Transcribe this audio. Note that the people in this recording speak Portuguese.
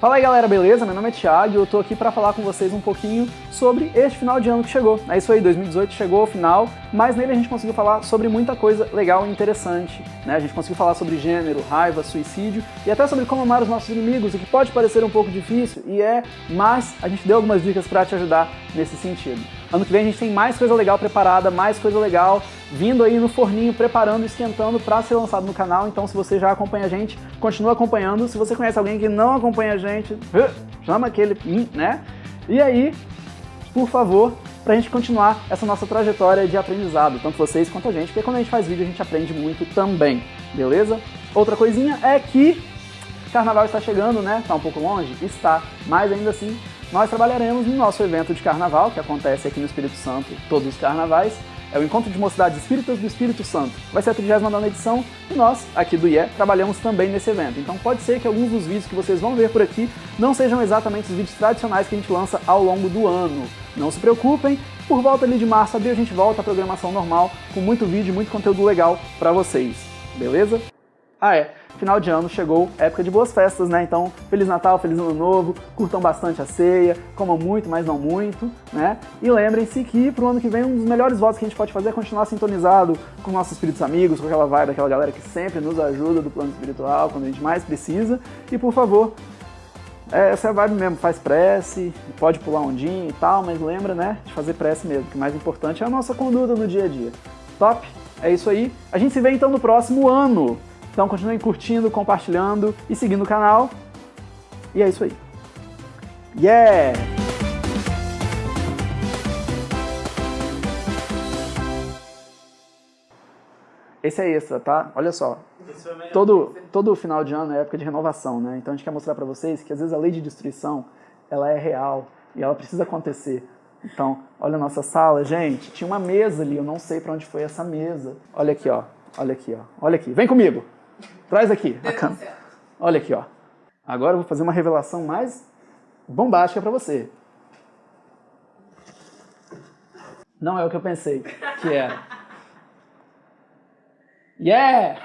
Fala aí galera, beleza? Meu nome é Thiago e eu tô aqui para falar com vocês um pouquinho sobre este final de ano que chegou. É isso aí, 2018 chegou ao final, mas nele a gente conseguiu falar sobre muita coisa legal e interessante. Né? A gente conseguiu falar sobre gênero, raiva, suicídio e até sobre como amar os nossos inimigos, o que pode parecer um pouco difícil e é, mas a gente deu algumas dicas para te ajudar nesse sentido. Ano que vem a gente tem mais coisa legal preparada, mais coisa legal vindo aí no forninho, preparando, esquentando para ser lançado no canal. Então se você já acompanha a gente, continua acompanhando. Se você conhece alguém que não acompanha a gente, chama aquele, hum, né? E aí, por favor, pra gente continuar essa nossa trajetória de aprendizado, tanto vocês quanto a gente, porque quando a gente faz vídeo a gente aprende muito também, beleza? Outra coisinha é que Carnaval está chegando, né? Está um pouco longe? Está, mas ainda assim nós trabalharemos no nosso evento de Carnaval, que acontece aqui no Espírito Santo todos os carnavais, é o Encontro de Mocidades Espíritas do Espírito Santo. Vai ser a 39 edição e nós, aqui do IE, trabalhamos também nesse evento. Então pode ser que alguns dos vídeos que vocês vão ver por aqui não sejam exatamente os vídeos tradicionais que a gente lança ao longo do ano. Não se preocupem, por volta ali de março, abril, a gente volta à programação normal, com muito vídeo e muito conteúdo legal para vocês. Beleza? Ah é, final de ano chegou, época de boas festas, né? Então, Feliz Natal, Feliz Ano Novo, curtam bastante a ceia, comam muito, mas não muito, né? E lembrem-se que pro ano que vem um dos melhores votos que a gente pode fazer é continuar sintonizado com nossos espíritos amigos, com aquela vibe daquela galera que sempre nos ajuda do plano espiritual, quando a gente mais precisa. E por favor, é, essa é a vibe mesmo, faz prece, pode pular ondinho e tal, mas lembra, né, de fazer prece mesmo, que o mais importante é a nossa conduta no dia a dia. Top? É isso aí. A gente se vê então no próximo ano. Então continuem curtindo, compartilhando e seguindo o canal. E é isso aí. Yeah! Esse é extra, tá? Olha só. Todo, todo final de ano é época de renovação, né? Então a gente quer mostrar para vocês que às vezes a lei de destruição, ela é real e ela precisa acontecer. Então, olha a nossa sala, gente. Tinha uma mesa ali, eu não sei para onde foi essa mesa. Olha aqui, ó. Olha aqui, ó. Olha aqui. Vem comigo. Traz aqui a câmera. Olha aqui, ó. Agora eu vou fazer uma revelação mais bombástica para você. Não é o que eu pensei que era. Yeah!